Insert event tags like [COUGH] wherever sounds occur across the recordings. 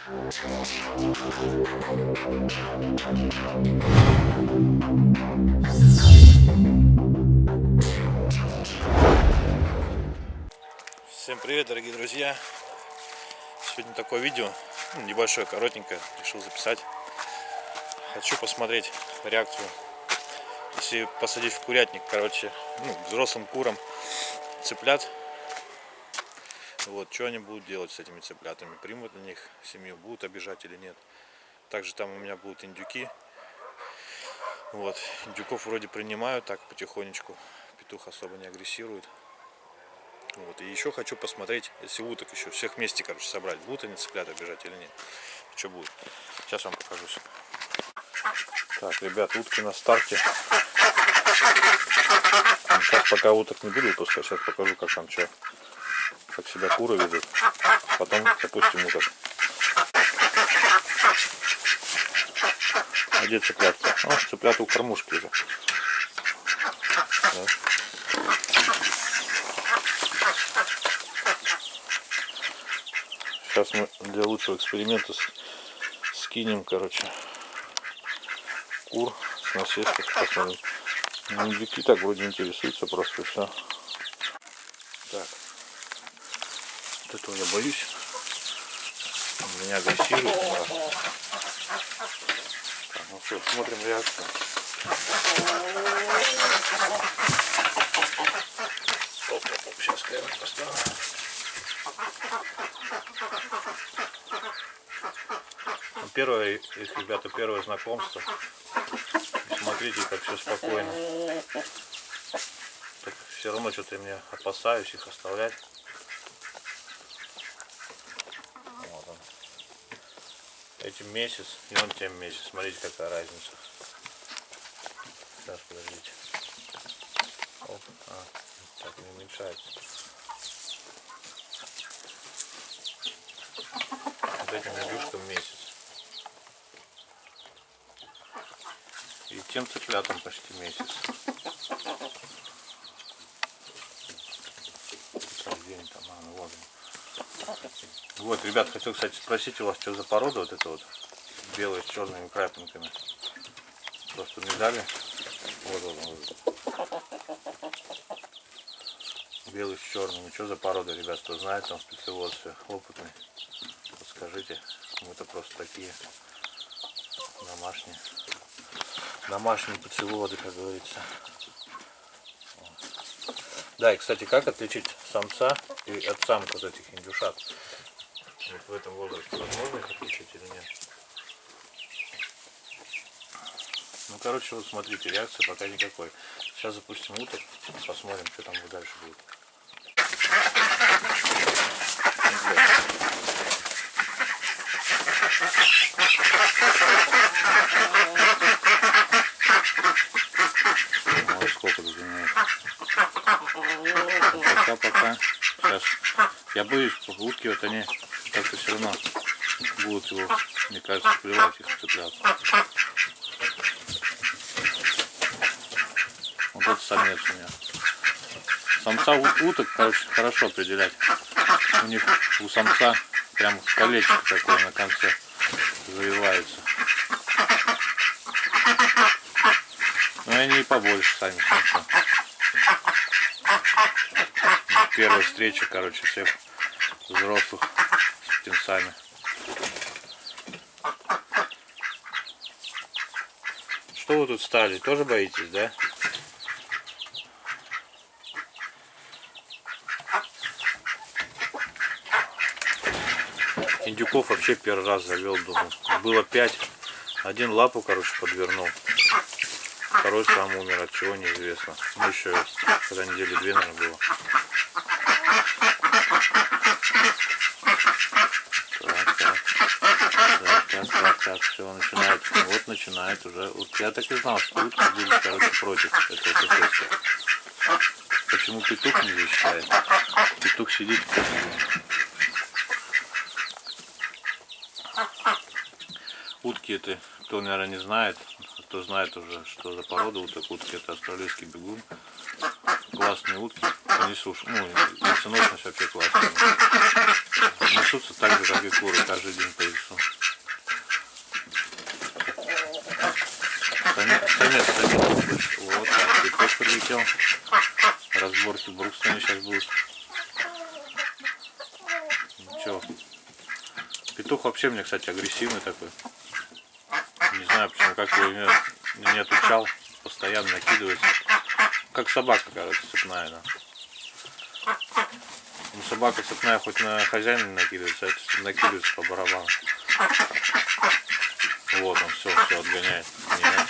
Всем привет, дорогие друзья! Сегодня такое видео, ну, небольшое, коротенькое, решил записать. Хочу посмотреть реакцию, если посадить в курятник, короче, ну, взрослым курам цыплят. Вот, что они будут делать с этими цыплятами, примут на них семью, будут обижать или нет. Также там у меня будут индюки. Вот, индюков вроде принимают так потихонечку, петух особо не агрессирует. Вот. И еще хочу посмотреть, если уток еще всех вместе, короче, собрать. Будут они цыплята бежать или нет. Что будет. Сейчас вам покажу. Так, ребят, утки на старте. Сейчас пока уток не буду выпускать, сейчас покажу, как там что. Как себя куры ведут. Потом запустим уток. А где цыплятка? О, цыплята у кормушки уже. Да. Сейчас мы для лучшего эксперимента скинем, короче, кур с насеской, посмотрим. Индюки так вроде интересуются просто все. Так, вот этого я боюсь. Он меня агрессирует. Да. Так, ну что, смотрим реакцию. Сейчас поставлю. Ну, Первое, их, ребята, первое знакомство. Смотрите, как все спокойно. Так, все равно что-то я мне опасаюсь их оставлять. Вот он. Этим месяц, и он тем месяц. Смотрите, какая разница. Сейчас, подождите. Оп, а, так не уменьшается. Вот этим индюшкам месяц. И тем цыплятам почти месяц. Так, где они там? А, ну вот. они. Вот, ребят, хотел, кстати, спросить у вас, что за порода вот эта вот белая с черными крапинками. Просто не дали. Вот, вот, вот. Белый с черными. Что за порода, ребят, кто знает, там специалист все опытный. Подскажите. Мы это просто такие домашние. Домашние поцеловоды, как говорится. Да, и кстати, как отличить самца и от самок вот этих индюшат? Вот в этом возрасте возможно их отличить или нет? Ну, короче, вот смотрите, реакции пока никакой. Сейчас запустим уток, посмотрим, что там дальше будет. Вот сколько тут занимает. Пока, пока. Сейчас. Я утки вот они как-то все равно будут его, мне кажется, плевать их цепляться. Вот этот самец у меня. Самца уток, короче, хорошо определять. У них у самца прям колечко такое на конце завивается. Но они и побольше сами самца. Первая встреча, короче, всех взрослых с птенцами. Что вы тут стали? Тоже боитесь, да? Индюков вообще первый раз завел, думал. Было пять. Один лапу, короче, подвернул. Второй сам умер, от чего неизвестно. Ну еще, когда недели две, наверное, было. Так, так. Так, так, все, начинает. Вот начинает уже. Вот я так и знал, что утки будут, короче, против этого соседства. Почему петух не защищает? Петух сидит Утки это, кто, наверное, не знает, кто знает уже, что за порода уток. Утки это австралийский бегун. классные утки. Они суш... ну, яйценосность вообще классная. Несутся так же, как и куры, каждый день по яйцу. Самец, самец, самец. Вот так, цветок прилетел. Разборки в Брукстоне сейчас будут. Ничего. Петух вообще мне, кстати, агрессивный такой. Не знаю, почему, как его не, не отучал. Постоянно накидывается. Как собака, короче, цепная она. Ну, собака цепная хоть на хозяина накидывается, а это накидывается по барабану. Вот он, все, все отгоняет. Нет.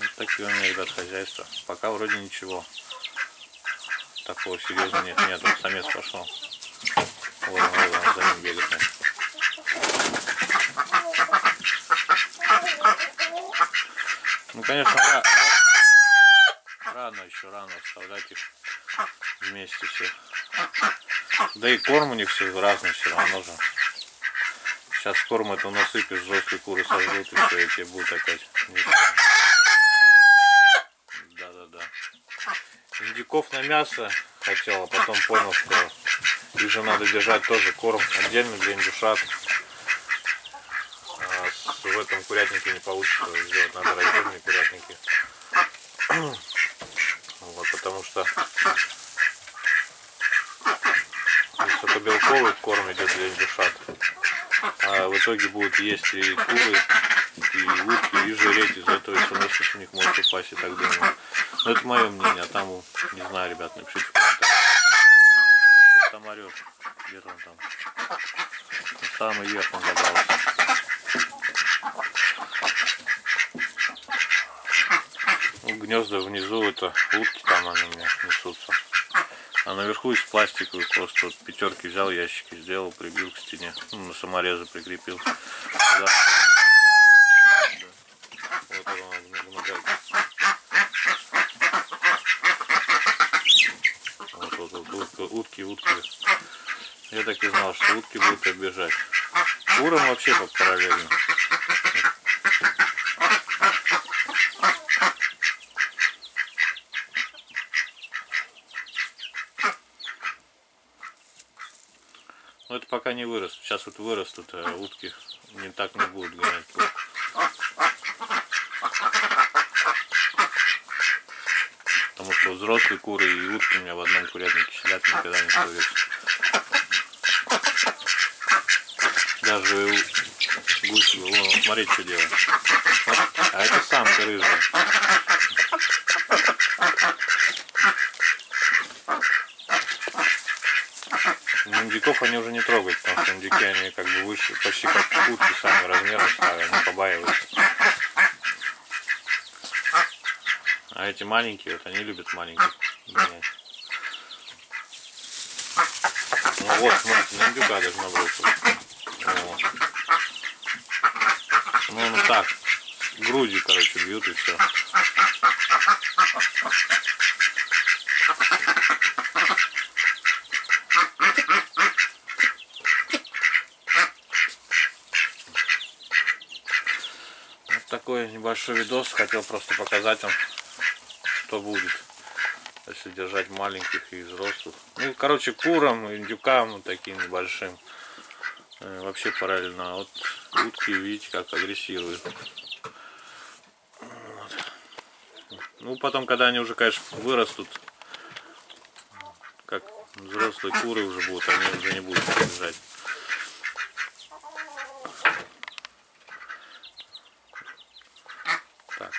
Вот такие у меня, ребят, хозяйства. Пока вроде ничего. Такого серьезного нет. Нет, он самец пошел. Он, вот он, за ним начал. Ну, конечно, ра- рано еще, рано оставлять их вместе все. Да и корм у них все разный все равно же. Сейчас корм это насыпешь, взрослые куры сожрут и все, и тебе будет опять. Да-да-да. Индюков на мясо хотел, а потом понял, что их же надо держать тоже корм отдельно для индюшат. А в этом курятнике не получится сделать, надо раздельные курятники. [CLEARS THROAT] Вот, потому что белковый корм идет для индюшат. А в итоге будут есть и куры, и утки, и жиреть. Из-за этого яйценосность у них может упасть, и так думаю. Но это мое мнение, а там, не знаю, ребят, напишите в комментариях. Ну, что там орешь? Где-то он там. На самый верх он забрался. Ну, гнезда внизу это утки там они у меня несутся. А наверху из пластиковых просто вот пятерки взял, ящики сделал, прибил к стене. Ну, на саморезы прикрепил. Да. Вот он. Вот, вот, вот, утки, утки. Я так и знал, что утки будут обижать. Курам вообще как параллельно. Но это пока не вырос. Сейчас вот вырастут, а утки не так не будут гонять. Потому что взрослые куры и утки у меня в одном курятнике сидят, никогда не ссорятся. Даже гусь, вон, смотри, что делает. Вот. А это самка рыжая. Индюков они уже не трогают, потому что индюки они как бы выше, почти как утки сами размерно стали, они побаиваются. А эти маленькие, вот они любят маленьких гонять. Ну вот, смотрите, на индюка даже набросил. Вот. Ну, ну так, грудью, короче, бьют и все. Такой небольшой видос. Хотел просто показать вам, что будет, если держать маленьких и взрослых. Ну, короче, курам, индюкам вот таким небольшим. Э, Вообще параллельно. А вот утки, видите, как агрессируют. Вот. Ну, потом, когда они уже, конечно, вырастут, как взрослые куры уже будут, они уже не будут держать. Так.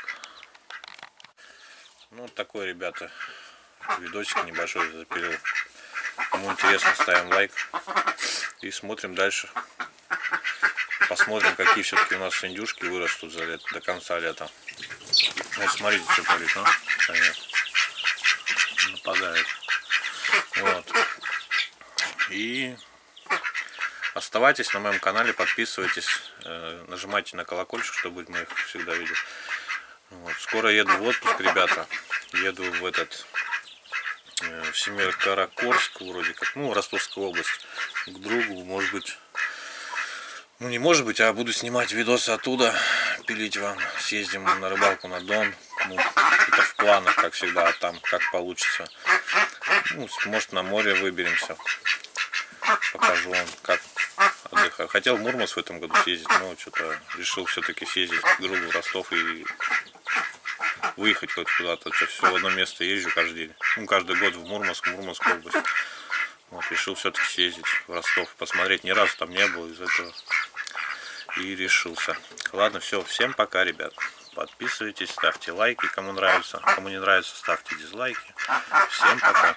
Ну, вот такой, ребята, видосик небольшой запилил. Кому интересно, ставим лайк и смотрим дальше. Посмотрим, какие все-таки у нас индюшки вырастут за лет, до конца лета. Вот смотрите, что творит, ну, самец. Нападает. Вот. И оставайтесь на моем канале, подписывайтесь, э, нажимайте на колокольчик, чтобы мы их всегда видели. Вот. Скоро еду в отпуск, ребята. Еду в этот э, в Семикаракорск, вроде как, ну, Ростовская область, к другу, может быть, Ну не может быть, а буду снимать видосы оттуда, пилить вам. Съездим на рыбалку на Дон. Ну, это в планах, как всегда, а там как получится. Ну, может на море выберемся. Покажу вам, как отдыхаю. Хотел в Мурманск в этом году съездить, но что-то решил все-таки съездить к другу в Ростов и выехать хоть куда-то. Это все в одно место езжу каждый день. Ну, каждый год в Мурманск, Мурманскую область. Вот, решил все-таки съездить в Ростов, посмотреть. Ни разу там не был из этого. И решился. Ладно, все. Всем пока, ребят. Подписывайтесь, ставьте лайки, кому нравится. Кому не нравится, ставьте дизлайки. Всем пока.